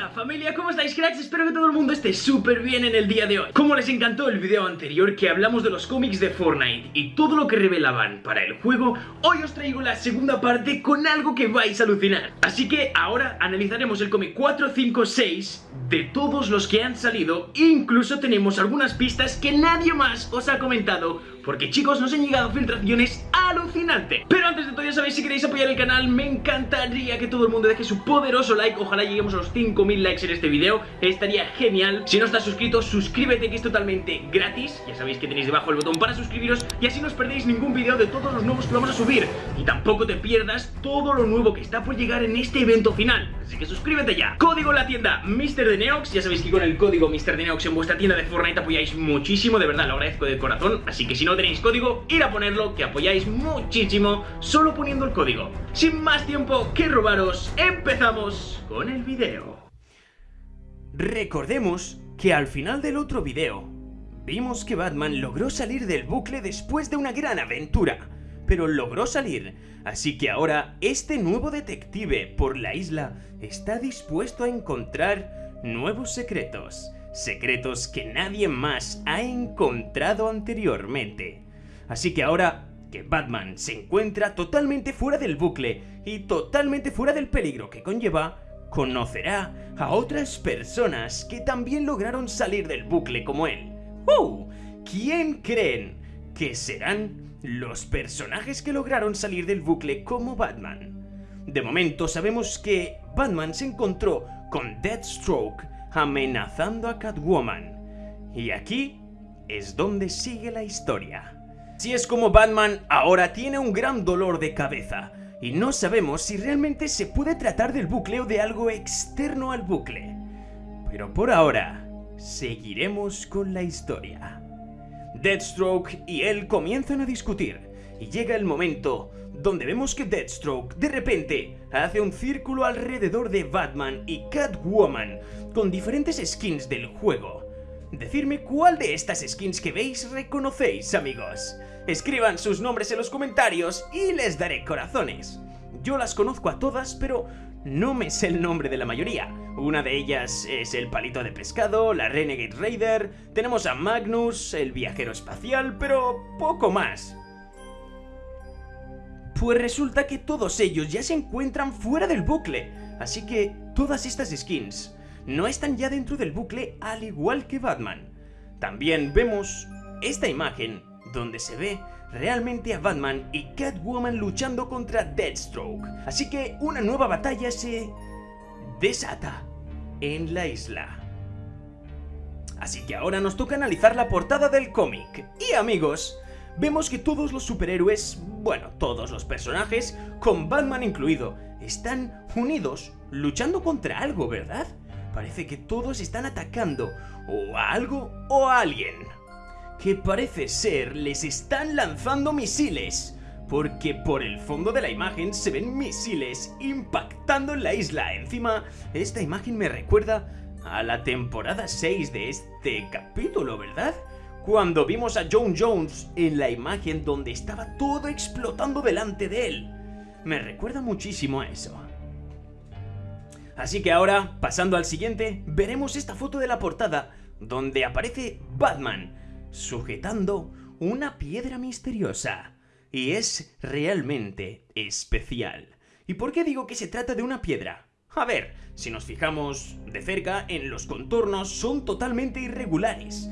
pasa familia? ¿Cómo estáis cracks? Espero que todo el mundo esté súper bien en el día de hoy Como les encantó el video anterior que hablamos de los cómics de Fortnite y todo lo que revelaban para el juego Hoy os traigo la segunda parte con algo que vais a alucinar Así que ahora analizaremos el cómic 4, 5, 6 de todos los que han salido Incluso tenemos algunas pistas que nadie más os ha comentado porque chicos nos han llegado filtraciones alucinantes Pero antes de todo ya sabéis si queréis apoyar el canal Me encantaría que todo el mundo deje su poderoso like. Ojalá lleguemos a los 5000 likes en este video. Estaría genial. Si no estás suscrito suscríbete que es totalmente gratis. Ya sabéis que tenéis debajo el botón para suscribiros. Y así no os perdéis ningún video de todos los nuevos que vamos a subir. Y tampoco te pierdas todo lo nuevo que está por llegar en este evento final. Así que suscríbete ya. Código en la tienda Mr. de Neox. Ya sabéis que con el código Mr. de Neox en vuestra tienda de Fortnite apoyáis muchísimo De verdad lo agradezco de corazón. Así que si no tenéis código, ir a ponerlo, que apoyáis muchísimo solo poniendo el código. Sin más tiempo que robaros, empezamos con el video. Recordemos que al final del otro video, vimos que Batman logró salir del bucle después de una gran aventura, pero logró salir, así que ahora este nuevo detective por la isla está dispuesto a encontrar nuevos secretos secretos que nadie más ha encontrado anteriormente. Así que ahora que Batman se encuentra totalmente fuera del bucle y totalmente fuera del peligro que conlleva, conocerá a otras personas que también lograron salir del bucle como él. ¡Uh! ¿Quién creen que serán los personajes que lograron salir del bucle como Batman? De momento sabemos que Batman se encontró con Deathstroke amenazando a Catwoman. Y aquí es donde sigue la historia. Si es como Batman ahora tiene un gran dolor de cabeza y no sabemos si realmente se puede tratar del bucle o de algo externo al bucle. Pero por ahora, seguiremos con la historia. Deathstroke y él comienzan a discutir y llega el momento donde vemos que Deathstroke de repente hace un círculo alrededor de Batman y Catwoman con diferentes skins del juego. Decidme cuál de estas skins que veis reconocéis, amigos. Escriban sus nombres en los comentarios y les daré corazones. Yo las conozco a todas, pero no me sé el nombre de la mayoría. Una de ellas es el palito de pescado, la Renegade Raider, tenemos a Magnus, el viajero espacial, pero poco más. Pues resulta que todos ellos ya se encuentran fuera del bucle, así que todas estas skins no están ya dentro del bucle al igual que Batman. También vemos esta imagen donde se ve realmente a Batman y Catwoman luchando contra Deathstroke. Así que una nueva batalla se desata en la isla. Así que ahora nos toca analizar la portada del cómic. Y amigos, vemos que todos los superhéroes, bueno, todos los personajes, con Batman incluido, están unidos, luchando contra algo, ¿verdad? Parece que todos están atacando o a algo o a alguien. Que parece ser les están lanzando misiles. Porque por el fondo de la imagen se ven misiles impactando en la isla. Encima, esta imagen me recuerda a la temporada 6 de este capítulo, ¿verdad? cuando vimos a John Jones en la imagen donde estaba todo explotando delante de él. Me recuerda muchísimo a eso. Así que ahora, pasando al siguiente, veremos esta foto de la portada donde aparece Batman sujetando una piedra misteriosa. Y es realmente especial. ¿Y por qué digo que se trata de una piedra? A ver, si nos fijamos de cerca en los contornos son totalmente irregulares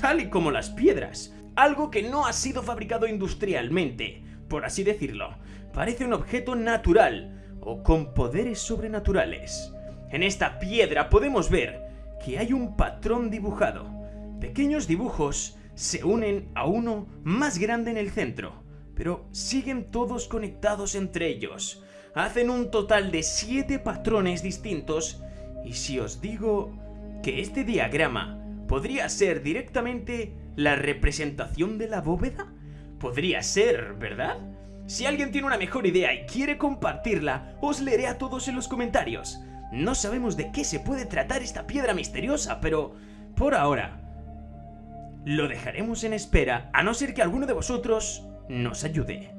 tal y como las piedras. Algo que no ha sido fabricado industrialmente, por así decirlo. Parece un objeto natural o con poderes sobrenaturales. En esta piedra podemos ver que hay un patrón dibujado. Pequeños dibujos se unen a uno más grande en el centro, pero siguen todos conectados entre ellos. Hacen un total de 7 patrones distintos y si os digo que este diagrama ¿Podría ser directamente la representación de la bóveda? Podría ser, ¿verdad? Si alguien tiene una mejor idea y quiere compartirla, os leeré a todos en los comentarios. No sabemos de qué se puede tratar esta piedra misteriosa, pero por ahora lo dejaremos en espera a no ser que alguno de vosotros nos ayude.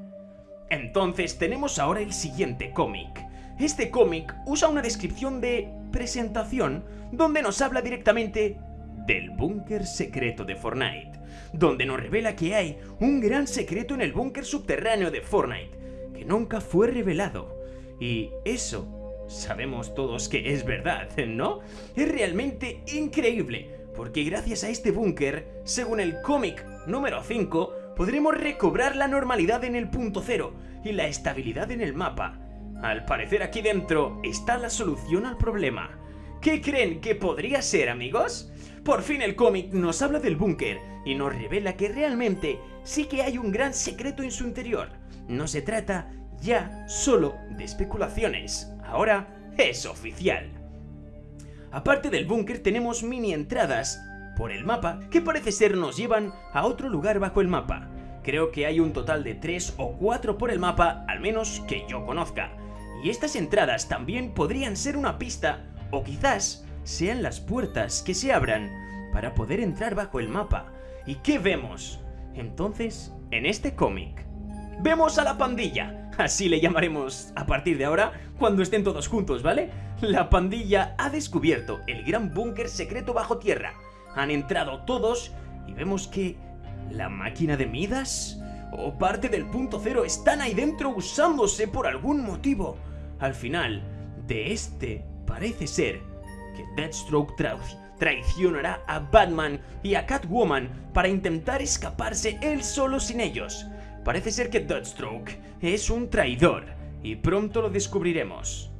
Entonces tenemos ahora el siguiente cómic, este cómic usa una descripción de presentación donde nos habla directamente del búnker secreto de Fortnite, donde nos revela que hay un gran secreto en el búnker subterráneo de Fortnite, que nunca fue revelado. Y eso sabemos todos que es verdad, ¿no? Es realmente increíble, porque gracias a este búnker, según el cómic número 5, podremos recobrar la normalidad en el punto cero y la estabilidad en el mapa. Al parecer aquí dentro está la solución al problema. ¿Qué creen que podría ser, amigos? Por fin el cómic nos habla del búnker y nos revela que realmente sí que hay un gran secreto en su interior. No se trata ya solo de especulaciones, ahora es oficial. Aparte del búnker tenemos mini entradas por el mapa que parece ser nos llevan a otro lugar bajo el mapa. Creo que hay un total de 3 o 4 por el mapa, al menos que yo conozca. Y estas entradas también podrían ser una pista o quizás sean las puertas que se abran para poder entrar bajo el mapa. ¿Y qué vemos? Entonces, en este cómic, vemos a la pandilla, así le llamaremos a partir de ahora cuando estén todos juntos, ¿vale? La pandilla ha descubierto el gran búnker secreto bajo tierra. Han entrado todos y vemos que la máquina de Midas o parte del punto cero están ahí dentro usándose por algún motivo. Al final de este parece ser que Deathstroke traicionará a Batman y a Catwoman para intentar escaparse él solo sin ellos. Parece ser que Deathstroke es un traidor y pronto lo descubriremos.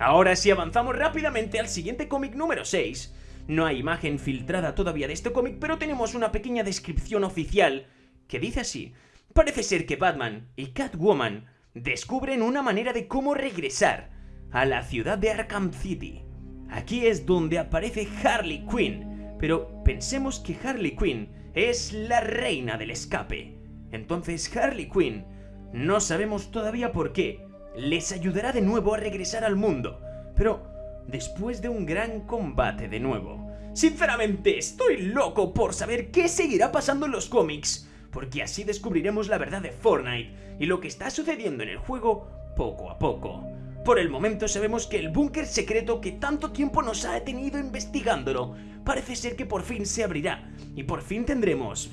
Ahora si avanzamos rápidamente al siguiente cómic número 6, no hay imagen filtrada todavía de este cómic, pero tenemos una pequeña descripción oficial que dice así. Parece ser que Batman y Catwoman descubren una manera de cómo regresar a la ciudad de Arkham City. Aquí es donde aparece Harley Quinn, pero pensemos que Harley Quinn es la reina del escape. Entonces Harley Quinn, no sabemos todavía por qué, les ayudará de nuevo a regresar al mundo, pero después de un gran combate de nuevo. Sinceramente, estoy loco por saber qué seguirá pasando en los cómics, porque así descubriremos la verdad de Fortnite y lo que está sucediendo en el juego poco a poco. Por el momento sabemos que el búnker secreto que tanto tiempo nos ha detenido investigándolo parece ser que por fin se abrirá y por fin tendremos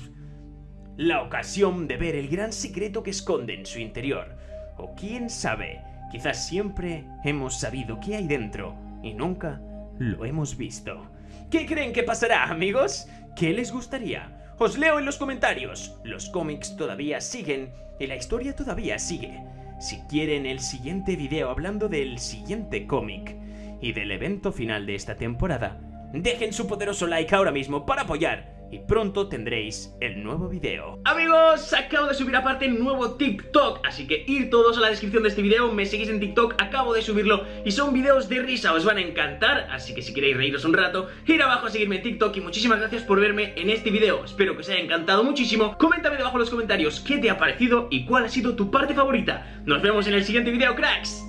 la ocasión de ver el gran secreto que esconde en su interior. O quién sabe, quizás siempre hemos sabido qué hay dentro y nunca lo hemos visto. ¿Qué creen que pasará, amigos? ¿Qué les gustaría? Os leo en los comentarios. Los cómics todavía siguen y la historia todavía sigue. Si quieren el siguiente video hablando del siguiente cómic y del evento final de esta temporada, dejen su poderoso like ahora mismo para apoyar y pronto tendréis el nuevo video. Amigos, acabo de subir aparte un nuevo TikTok, así que ir todos a la descripción de este video, me seguís en TikTok, acabo de subirlo y son videos de risa, os van a encantar, así que si queréis reíros un rato, ir abajo a seguirme en TikTok y muchísimas gracias por verme en este video, espero que os haya encantado muchísimo, coméntame debajo en los comentarios qué te ha parecido y cuál ha sido tu parte favorita. Nos vemos en el siguiente video, cracks.